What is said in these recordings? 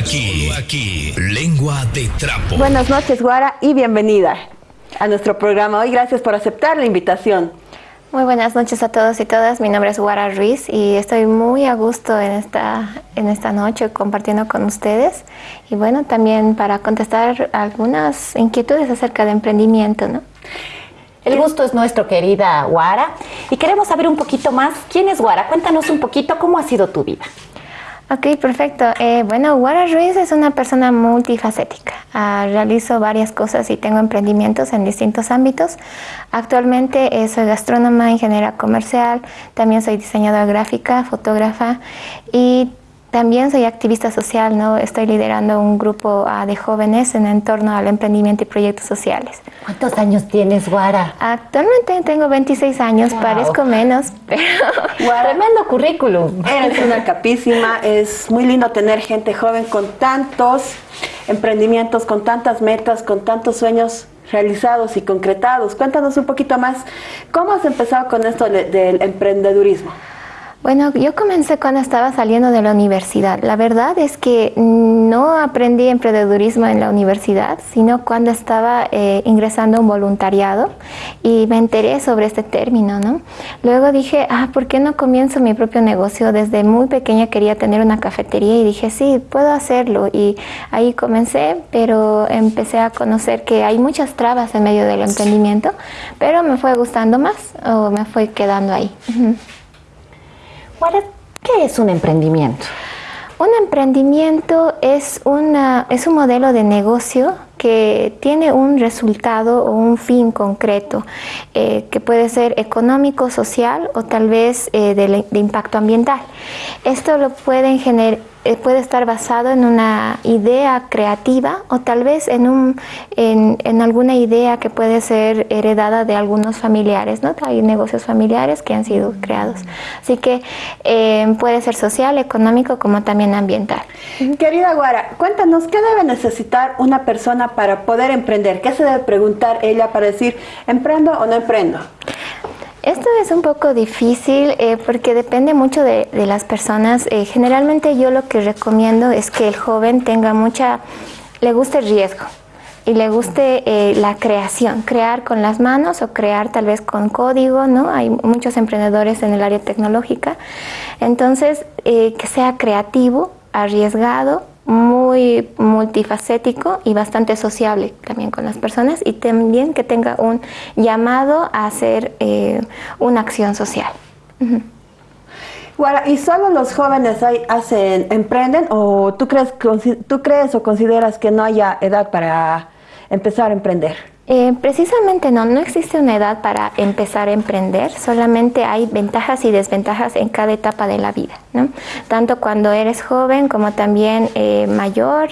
aquí, aquí, lengua de trapo. Buenas noches, Guara, y bienvenida a nuestro programa hoy. Gracias por aceptar la invitación. Muy buenas noches a todos y todas. Mi nombre es Guara Ruiz y estoy muy a gusto en esta, en esta noche compartiendo con ustedes. Y bueno, también para contestar algunas inquietudes acerca de emprendimiento, ¿no? El gusto es nuestro, querida Guara. Y queremos saber un poquito más. ¿Quién es Guara? Cuéntanos un poquito cómo ha sido tu vida. Ok, perfecto. Eh, bueno, Guara Ruiz es una persona multifacética. Ah, realizo varias cosas y tengo emprendimientos en distintos ámbitos. Actualmente eh, soy gastrónoma, ingeniera comercial, también soy diseñadora gráfica, fotógrafa y también soy activista social, ¿no? Estoy liderando un grupo uh, de jóvenes en entorno al emprendimiento y proyectos sociales. ¿Cuántos años tienes, Guara? Actualmente tengo 26 años, wow. parezco menos, pero... Guara, tremendo currículum. Eres una capísima, es muy lindo tener gente joven con tantos emprendimientos, con tantas metas, con tantos sueños realizados y concretados. Cuéntanos un poquito más, ¿cómo has empezado con esto del emprendedurismo? Bueno, yo comencé cuando estaba saliendo de la universidad. La verdad es que no aprendí emprendedurismo en la universidad, sino cuando estaba eh, ingresando a un voluntariado y me enteré sobre este término, ¿no? Luego dije, ah, ¿por qué no comienzo mi propio negocio? Desde muy pequeña quería tener una cafetería y dije, sí, puedo hacerlo. Y ahí comencé, pero empecé a conocer que hay muchas trabas en medio del emprendimiento, pero me fue gustando más o me fue quedando ahí. ¿Qué es un emprendimiento? Un emprendimiento es, una, es un modelo de negocio que tiene un resultado o un fin concreto, eh, que puede ser económico, social o tal vez eh, de, de, impacto ambiental. Esto lo pueden generar puede estar basado en una idea creativa o tal vez en, un, en, en, alguna idea que puede ser heredada de algunos familiares, ¿no? Hay negocios familiares que han sido creados. Así que eh, puede ser social, económico, como también ambiental. Querida Guara, cuéntanos, ¿qué debe necesitar una persona para poder emprender? ¿Qué se debe preguntar ella para decir, ¿emprendo o no emprendo? Esto es un poco difícil eh, porque depende mucho de, de las personas. Eh, generalmente yo lo que recomiendo es que el joven tenga mucha, le guste el riesgo y le guste eh, la creación, crear con las manos o crear tal vez con código, ¿no? Hay muchos emprendedores en el área tecnológica. Entonces, que sea creativo, arriesgado, muy multifacético y bastante sociable también con las personas y también que tenga un llamado a hacer eh, una acción social. ¿Y solo los jóvenes hay, hacen, emprenden o tú crees, tú crees o consideras que no haya edad para empezar a emprender? Eh, precisamente no, no existe una edad para empezar a emprender, solamente hay ventajas y desventajas en cada etapa de la vida, ¿no? tanto cuando eres joven como también eh, mayor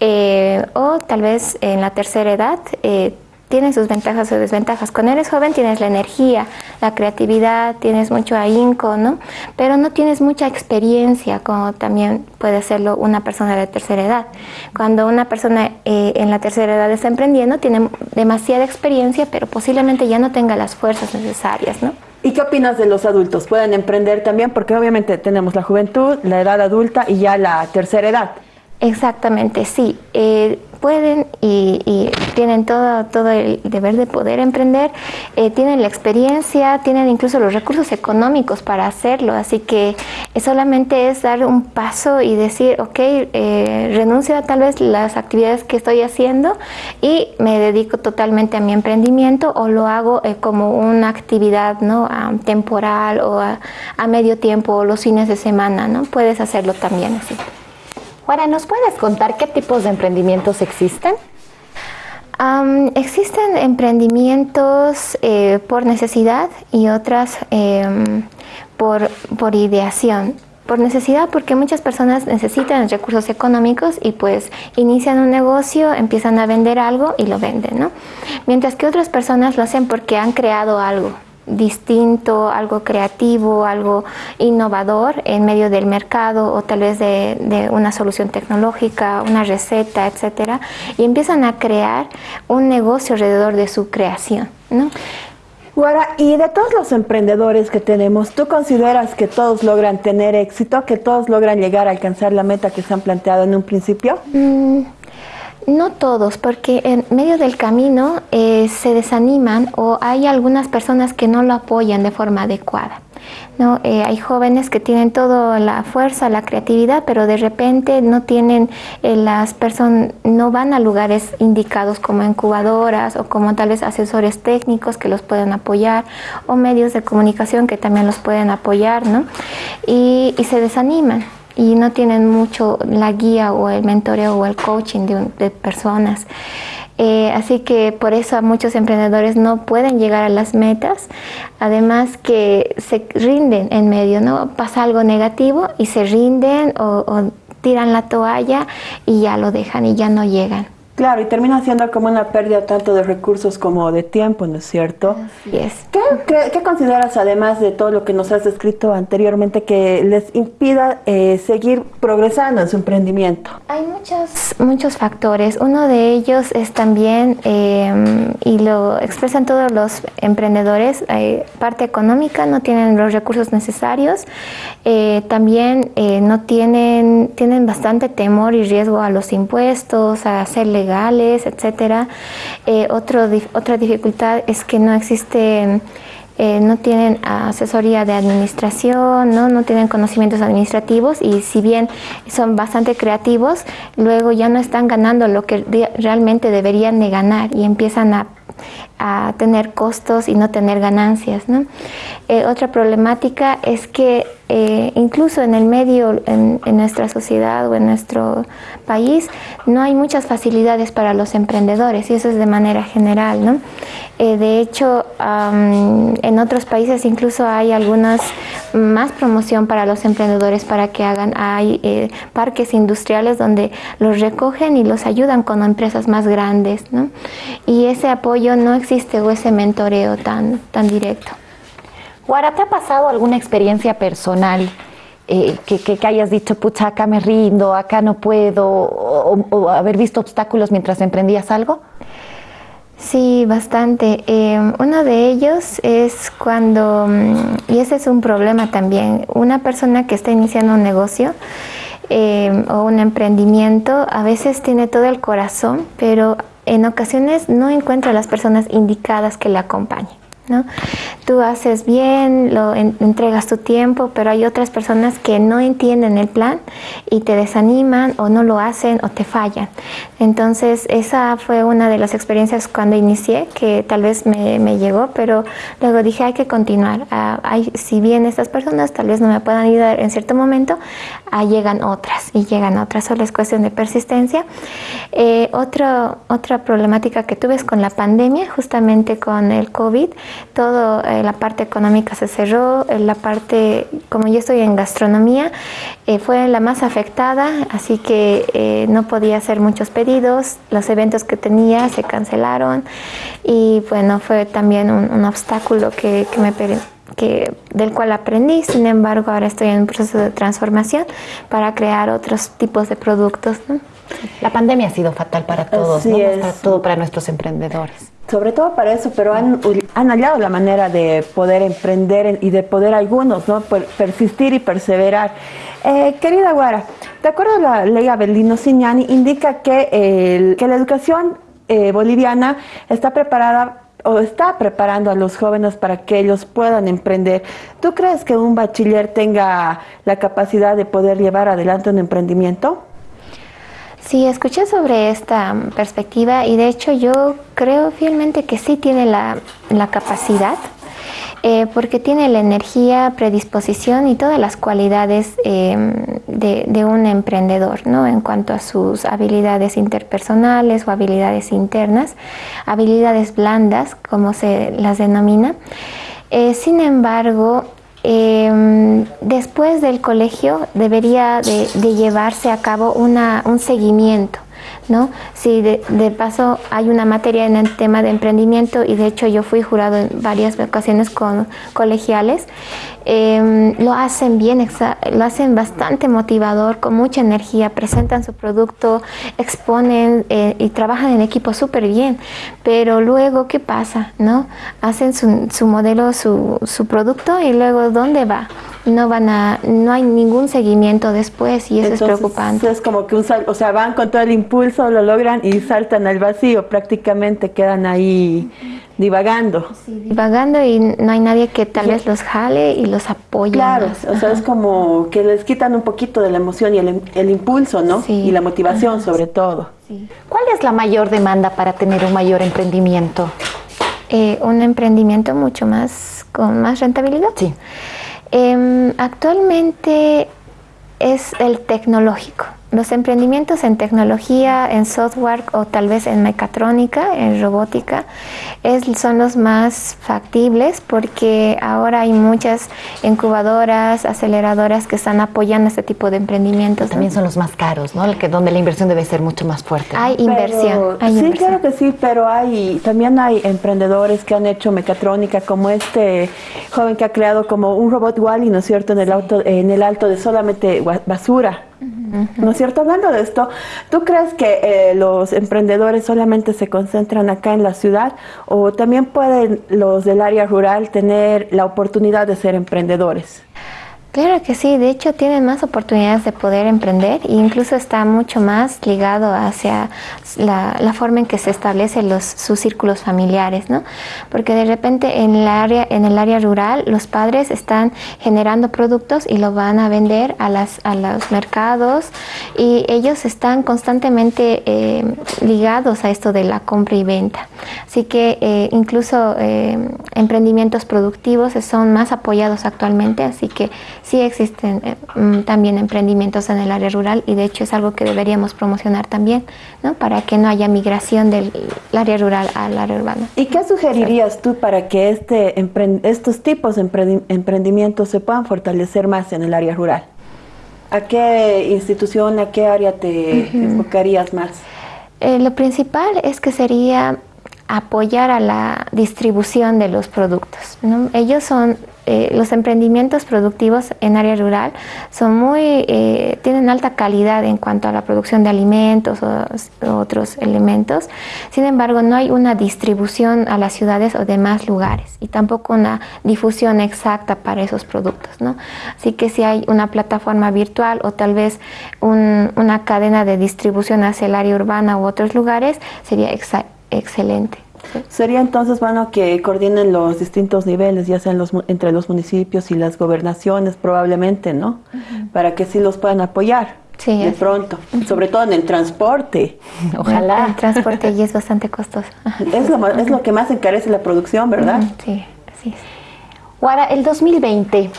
eh, o tal vez en la tercera edad eh, tiene sus ventajas o desventajas. Cuando eres joven tienes la energía, la creatividad, tienes mucho ahínco, ¿no? Pero no tienes mucha experiencia, como también puede serlo una persona de tercera edad. Cuando una persona eh, en la tercera edad está emprendiendo, tiene demasiada experiencia, pero posiblemente ya no tenga las fuerzas necesarias, ¿no? ¿Y qué opinas de los adultos? ¿Pueden emprender también? Porque obviamente tenemos la juventud, la edad adulta y ya la tercera edad. Exactamente, sí. Eh, pueden y, y, tienen todo, todo el deber de poder emprender, eh, tienen la experiencia, tienen incluso los recursos económicos para hacerlo, así que solamente es dar un paso y decir, ok, eh, renuncio a tal vez las actividades que estoy haciendo y me dedico totalmente a mi emprendimiento o lo hago eh, como una actividad ¿no? Um, temporal o a, a medio tiempo o los fines de semana, ¿no? Puedes hacerlo también así. Ahora, ¿nos puedes contar qué tipos de emprendimientos existen? Um, existen emprendimientos eh, por necesidad y otras eh, por, por ideación. Por necesidad porque muchas personas necesitan recursos económicos y pues inician un negocio, empiezan a vender algo y lo venden, ¿no? Mientras que otras personas lo hacen porque han creado algo, distinto, algo creativo, algo innovador en medio del mercado o tal vez de, de, una solución tecnológica, una receta, etcétera, y empiezan a crear un negocio alrededor de su creación, ¿no? Guara, y de todos los emprendedores que tenemos, ¿tú consideras que todos logran tener éxito, que todos logran llegar a alcanzar la meta que se han planteado en un principio? Mm, no todos, porque en medio del camino eh, se desaniman o hay algunas personas que no lo apoyan de forma adecuada. ¿no? Eh, hay jóvenes que tienen toda la fuerza, la creatividad, pero de repente no tienen eh, las personas, no van a lugares indicados como incubadoras o como tal vez asesores técnicos que los pueden apoyar o medios de comunicación que también los pueden apoyar, ¿no? Y, se desaniman y no tienen mucho la guía o el mentoreo o el coaching de, de personas. Eh, así que por eso muchos emprendedores no pueden llegar a las metas, además que se rinden en medio, ¿no? Pasa algo negativo y se rinden o tiran la toalla y ya lo dejan y ya no llegan. Claro, y termina siendo como una pérdida tanto de recursos como de tiempo, ¿no es cierto? ¿Qué, consideras, además de todo lo que nos has descrito anteriormente, que les impida eh, seguir progresando en su emprendimiento? Hay muchos, muchos factores. Uno de ellos es también, em, y lo expresan todos los emprendedores, eh, parte económica, no tienen los recursos necesarios, eh, también no tienen, tienen bastante temor y riesgo a los impuestos, a hacerle legales, etcétera. Eh, otra dificultad es que no existe, eh, no tienen asesoría de administración, ¿no? no tienen conocimientos administrativos y si bien son bastante creativos, luego ya no están ganando lo que realmente deberían de ganar y empiezan a a tener costos y no tener ganancias. Eh, otra problemática es que eh, incluso en el medio, en, nuestra sociedad o en nuestro país, no hay muchas facilidades para los emprendedores y eso es de manera general. ¿no? Eh, de hecho, en otros países incluso hay algunas más promoción para los emprendedores para que hagan, hay parques industriales donde los recogen y los ayudan con empresas más grandes. ¿no? Y ese apoyo no existe existe ese mentoreo tan, tan directo. Guara, ¿te ha pasado alguna experiencia personal eh, que, que, hayas dicho, pucha, acá me rindo, acá no puedo, o, haber visto obstáculos mientras emprendías algo? Sí, bastante. Em, uno de ellos es cuando, mm, y ese es un problema también, una persona que está iniciando un negocio em, o un emprendimiento a veces tiene todo el corazón, pero en ocasiones no encuentra las personas indicadas que le acompañen. ¿No? Tú haces bien, lo entregas tu tiempo, pero hay otras personas que no entienden el plan y te desaniman o no lo hacen o te fallan. Entonces esa fue una de las experiencias cuando inicié que tal vez me, llegó, pero luego dije hay que continuar. Ah, si bien estas personas tal vez no me puedan ayudar en cierto momento, llegan otras y llegan otras, solo es cuestión de persistencia. Eh, otra problemática que tuve es con la pandemia, justamente con el COVID todo eh, la parte económica se cerró, eh, la parte, como yo estoy en gastronomía, eh, fue la más afectada, así que no podía hacer muchos pedidos, los eventos que tenía se cancelaron y bueno, fue también un, obstáculo que, me que, del cual aprendí, sin embargo ahora estoy en un proceso de transformación para crear otros tipos de productos. La pandemia ha sido fatal para todos, para todo para nuestros emprendedores sobre todo para eso, pero han, han hallado la manera de poder emprender y de poder algunos, ¿no? persistir y perseverar. Eh, querida Guara, de acuerdo a la ley Abelino Signani, indica que, que la educación eh, boliviana está preparada o está preparando a los jóvenes para que ellos puedan emprender. ¿Tú crees que un bachiller tenga la capacidad de poder llevar adelante un emprendimiento? Sí, escuché sobre esta perspectiva y de hecho yo creo fielmente que sí tiene la, capacidad, eh, porque tiene la energía, predisposición y todas las cualidades em, de, un emprendedor, ¿no? En cuanto a sus habilidades interpersonales o habilidades internas, habilidades blandas, como se las denomina. Eh, sin embargo, Em, después del colegio debería de, llevarse a cabo una, un seguimiento ¿no? Sí, de, paso hay una materia en el tema de emprendimiento y de hecho yo fui jurado en varias ocasiones con colegiales. Eh, lo hacen bien, lo hacen bastante motivador, con mucha energía, presentan su producto, exponen eh, y trabajan en equipo súper bien, pero luego, ¿qué pasa? ¿no? Hacen su, modelo, su producto y luego, ¿dónde va? No van a, no hay ningún seguimiento después y eso es preocupante. Es como que un o sea, van con todo el impulso, lo logran y saltan al vacío, prácticamente quedan ahí divagando. divagando y no hay nadie que tal vez los jale y los apoye. Claro, o sea, es como que les quitan un poquito de la emoción y el, impulso, ¿no? Y la motivación sobre todo. ¿Cuál es la mayor demanda para tener un mayor emprendimiento? Eh, un emprendimiento mucho más, con más rentabilidad. Sí. Em, actualmente es el tecnológico. Los emprendimientos en tecnología, en software o tal vez en mecatrónica, en robótica, es, son los más factibles porque ahora hay muchas incubadoras, aceleradoras que están apoyando este tipo de emprendimientos. También son los más caros, ¿no? El que, donde la inversión debe ser mucho más fuerte. Hay inversión. sí, claro que sí, pero hay también hay emprendedores que han hecho mecatrónica, como este joven que ha creado como un robot Wally, ¿no es cierto?, en el, auto, en el alto de solamente basura. ¿No es cierto? Hablando de esto, ¿tú crees que eh, los emprendedores solamente se concentran acá en la ciudad o también pueden los del área rural tener la oportunidad de ser emprendedores? Claro que sí, de hecho tienen más oportunidades de poder emprender e incluso está mucho más ligado hacia la, forma en que se establecen los, sus círculos familiares, ¿no? Porque de repente en el, área, en el área rural los padres están generando productos y lo van a vender a, las, a los mercados y ellos están constantemente eh, ligados a esto de la compra y venta. Así que eh, incluso eh, emprendimientos productivos son más apoyados actualmente, así que sí existen eh, mm, también emprendimientos en el área rural y de hecho es algo que deberíamos promocionar también, ¿no? Para que no haya migración del área rural al área urbana. ¿Y qué sugerirías tú para que este estos tipos de emprendimientos se puedan fortalecer más en el área rural? ¿A qué institución, a qué área te enfocarías más? Eh, lo principal es que sería apoyar a la distribución de los productos. Ellos son eh, los emprendimientos productivos en área rural son muy, eh, tienen alta calidad en cuanto a la producción de alimentos o, otros elementos. Sin embargo, no hay una distribución a las ciudades o demás lugares y tampoco una difusión exacta para esos productos. Así que si hay una plataforma virtual o tal vez una cadena de distribución hacia el área urbana u otros lugares, sería excelente. Sería entonces bueno que coordinen los distintos niveles, ya sean los, entre los municipios y las gobernaciones probablemente, ¿no? Para que sí los puedan apoyar. Sí, de pronto, sobre todo en el transporte. Ojalá. El, transporte y es bastante costoso. Es lo, es lo que más encarece la producción, ¿verdad? Sí, así es. Guara, el 2020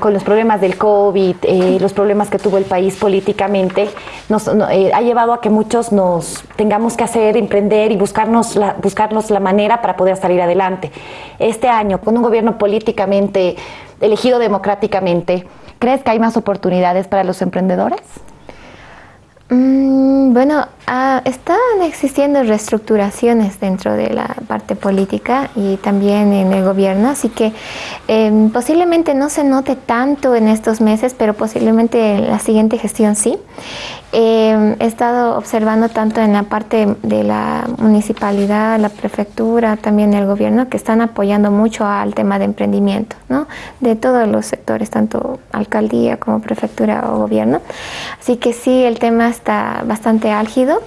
con los problemas del COVID, eh, los problemas que tuvo el país políticamente, nos, eh, ha llevado a que muchos nos tengamos que hacer, emprender y buscarnos la, buscarnos la manera para poder salir adelante. Este año, con un gobierno políticamente elegido democráticamente, ¿crees que hay más oportunidades para los emprendedores? Mm, bueno, ah, están existiendo reestructuraciones dentro de la parte política y también en el gobierno, así que em, posiblemente no se note tanto en estos meses, pero posiblemente en la siguiente gestión sí. Em, he estado observando tanto en la parte de la municipalidad, la prefectura, también el gobierno, que están apoyando mucho al tema de emprendimiento, ¿no? de todos los sectores, tanto alcaldía como prefectura o gobierno. Así que sí, el tema está bastante álgido.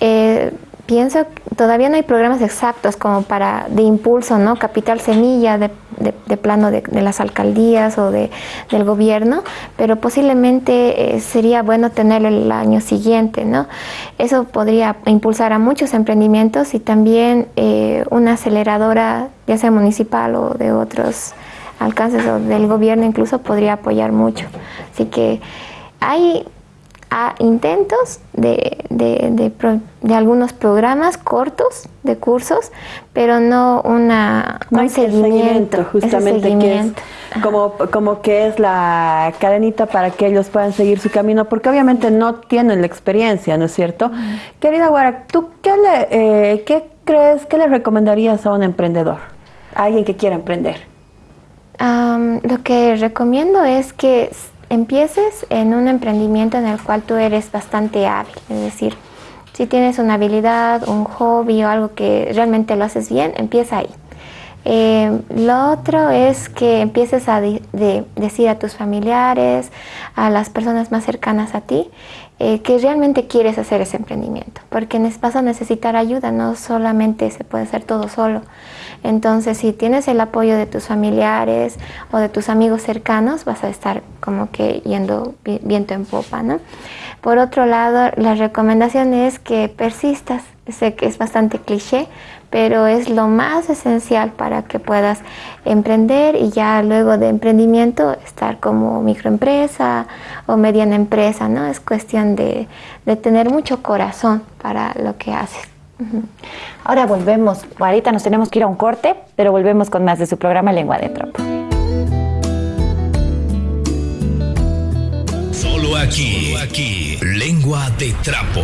Eh, pienso que todavía no hay programas exactos como para de impulso, ¿no? Capital semilla de, plano de, las alcaldías o de, del gobierno, pero posiblemente eh, sería bueno tenerlo el año siguiente, ¿no? Eso podría impulsar a muchos emprendimientos y también eh, una aceleradora, ya sea municipal o de otros alcances o del gobierno incluso podría apoyar mucho. Así que hay a intentos de, de, algunos programas cortos de cursos, pero no una, un seguimiento, justamente como, como que es la cadenita para que ellos puedan seguir su camino, porque obviamente no tienen la experiencia, ¿no es cierto? Querida Guara, ¿tú qué, le, eh, qué crees, qué le recomendarías a un emprendedor, a alguien que quiera emprender? lo que recomiendo es que empieces en un emprendimiento en el cual tú eres bastante hábil, es decir, si tienes una habilidad, un hobby o algo que realmente lo haces bien, empieza ahí. Eh, lo otro es que empieces a decir a tus familiares, a las personas más cercanas a ti, eh, que realmente quieres hacer ese emprendimiento, porque vas a necesitar ayuda, no solamente se puede hacer todo solo. Entonces, si tienes el apoyo de tus familiares o de tus amigos cercanos, vas a estar como que yendo viento en popa, ¿no? Por otro lado, la recomendación es que persistas. Sé que es bastante cliché, pero es lo más esencial para que puedas emprender y ya luego de emprendimiento estar como microempresa o mediana empresa, ¿no? Es cuestión de, de tener mucho corazón para lo que haces. Ahora volvemos, ahorita nos tenemos que ir a un corte, pero volvemos con más de su programa Lengua de Trapo. Solo aquí, aquí, Lengua de Trapo.